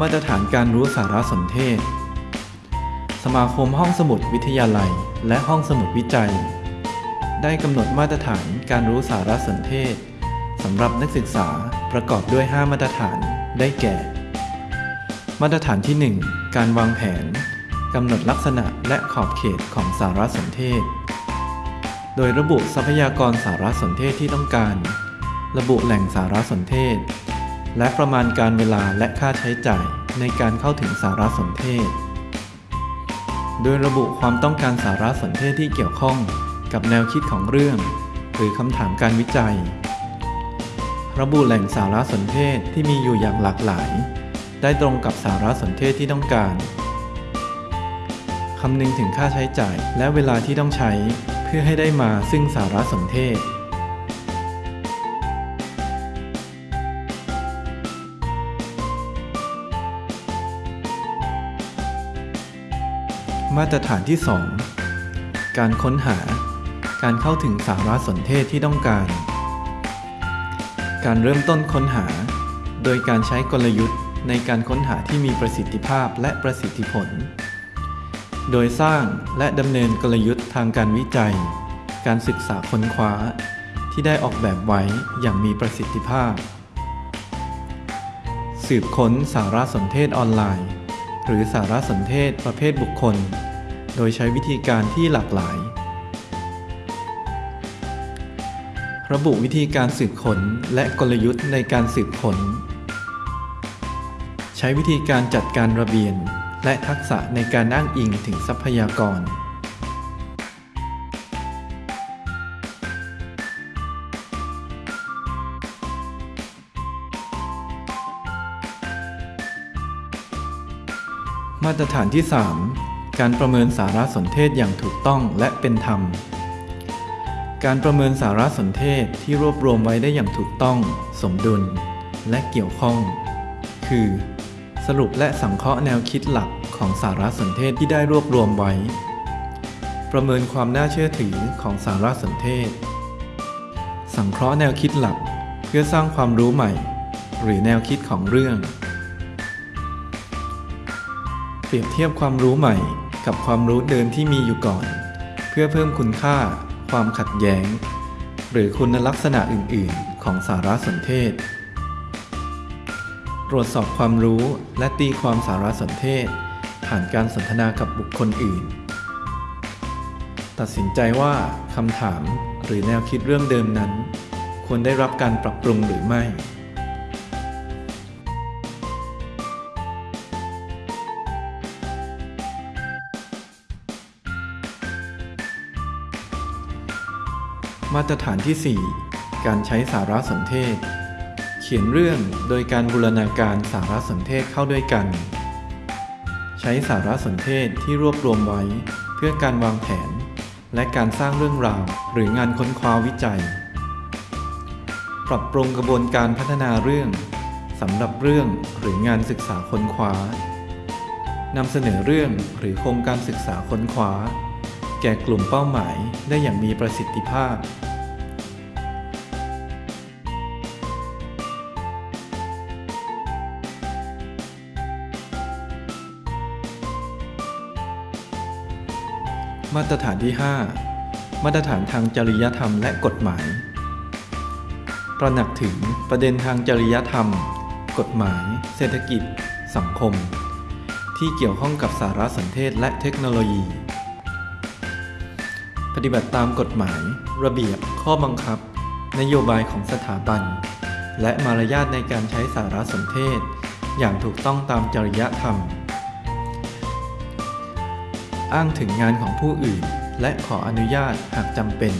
มาตรฐานการรู้สารสนเทศ สมาคมห้องสมุดวิทยาลัย และห้องสมุดวิจัย ได้กำหนดมาตรฐานการรู้สารสนเทศสำหรับนักศึกษาประกอบด้วย 5 มาตรฐานได้แก่ มาตรฐานที่ 1 การวางแผนกำหนดลักษณะและขอบเขตของสารสนเทศ โดยระบุทรัพยากรสารสนเทศที่ต้องการ ระบุแหล่งสารสนเทศ และประมาณการเวลาและค่าใช้จ่ายในการเข้าถึงสารสนเทศ โดยระบุความต้องการสารสนเทศที่เกี่ยวข้องกับแนวคิดของเรื่อง หรือคำถามการวิจัย ระบุแหล่งสารสนเทศที่มีอยู่อย่างหลากหลาย ได้ตรงกับสารสนเทศที่ต้องการคำนึงถึงค่าใช้จ่ายและเวลาที่ต้องใช้เพื่อให้ได้มาซึ่งสารสนเทศ มาตรฐานที่ 2 การค้นหา การเข้าถึงสารสนเทศที่ต้องการ การเริ่มต้นค้นหา โดยการใช้กลยุทธ์ในการค้นหาที่มีประสิทธิภาพและประสิทธิผล โดยสร้างและดำเนินกลยุทธ์ทางการวิจัย การศึกษาค้นคว้า ที่ได้ออกแบบไว้อย่างมีประสิทธิภาพ สืบค้นสารสนเทศออนไลน์ หรือสารสนเทศประเภทบุคคล โดยใช้วิธีการที่หลากหลาย ระบุวิธีการสืบค้นและกลยุทธ์ในการสืบค้น ใช้วิธีการจัดการระเบียนและทักษะในการอ้างอิงถึงทรัพยากร มาตรฐานที่ 3 การประเมินสารสนเทศอย่างถูกต้องและเป็นธรรม การประเมินสารสนเทศที่รวบรวมไว้ได้อย่างถูกต้อง สมดุล และเกี่ยวข้อง คือ สรุปและสังเคราะห์แนวคิดหลักของสารสนเทศที่ได้รวบรวมไว้ ประเมินความน่าเชื่อถือของสารสนเทศ สังเคราะห์แนวคิดหลัก เพื่อสร้างความรู้ใหม่ หรือแนวคิดของเรื่อง เปรียบเทียบความรู้ใหม่กับความรู้เดิมที่มีอยู่ก่อน เพื่อเพิ่มคุณค่า ความขัดแย้ง หรือคุณลักษณะอื่น ๆ ของสารสนเทศ ตรวจสอบความรู้และตีความสารสนเทศ ผ่านการสนทนากับบุคคลอื่น ตัดสินใจว่าคำถามหรือแนวคิดเรื่องเดิมนั้น ควรได้รับการปรับปรุงหรือไม่ มาตรฐานที่ 4 การใช้สารสนเทศ เขียนเรื่องโดยการบูรณาการสารสนเทศเข้าด้วยกัน ใช้สารสนเทศที่รวบรวมไว้ เพื่อการวางแผน และการสร้างเรื่องราวหรืองานค้นคว้าวิจัย ปรับปรุงกระบวนการพัฒนาเรื่องสำหรับเรื่องหรืองานศึกษาค้นคว้านำเสนอเรื่องหรือโครงการศึกษาค้นคว้า แก่กลุ่มเป้าหมายได้อย่างมีประสิทธิภาพ มาตรฐานที่ 5 มาตรฐานทางจริยธรรมและกฎหมาย ตระหนักถึงประเด็นทางจริยธรรม กฎหมาย เศรษฐกิจ สังคม ที่เกี่ยวข้องกับสารสนเทศและเทคโนโลยี ปฏิบัติตามกฎหมาย ระเบียบ ข้อบังคับ นโยบายของสถาบัน และมารยาทในการใช้สารสนเทศ อย่างถูกต้องตามจริยธรรม อ้างถึงงานของผู้อื่น และขออนุญาตหากจำเป็น